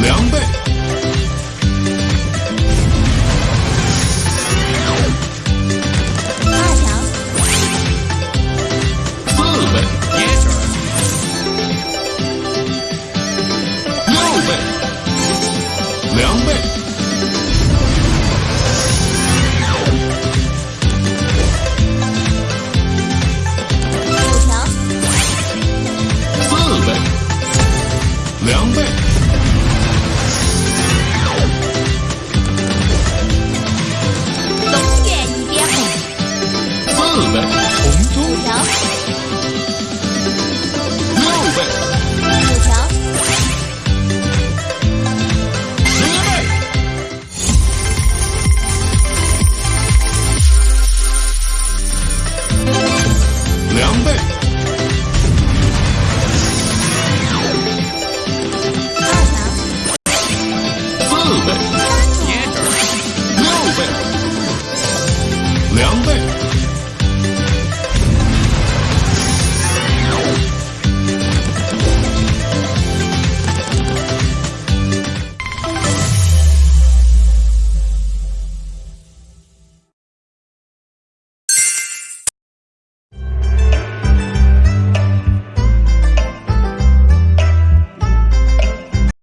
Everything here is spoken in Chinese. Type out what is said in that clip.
两倍。